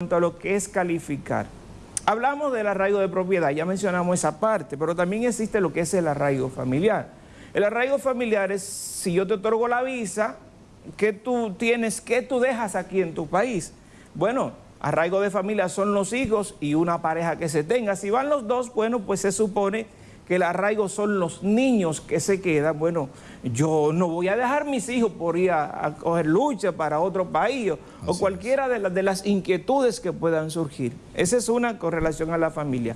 cuanto a lo que es calificar. Hablamos del arraigo de propiedad, ya mencionamos esa parte, pero también existe lo que es el arraigo familiar. El arraigo familiar es si yo te otorgo la visa, ¿qué tú tienes, qué tú dejas aquí en tu país? Bueno, arraigo de familia son los hijos y una pareja que se tenga. Si van los dos, bueno, pues se supone que el arraigo son los niños que se quedan. Bueno, yo no voy a dejar mis hijos por ir a, coger lucha para otro país o, cualquiera de, de las inquietudes que puedan surgir. Esa es una correlación a la familia.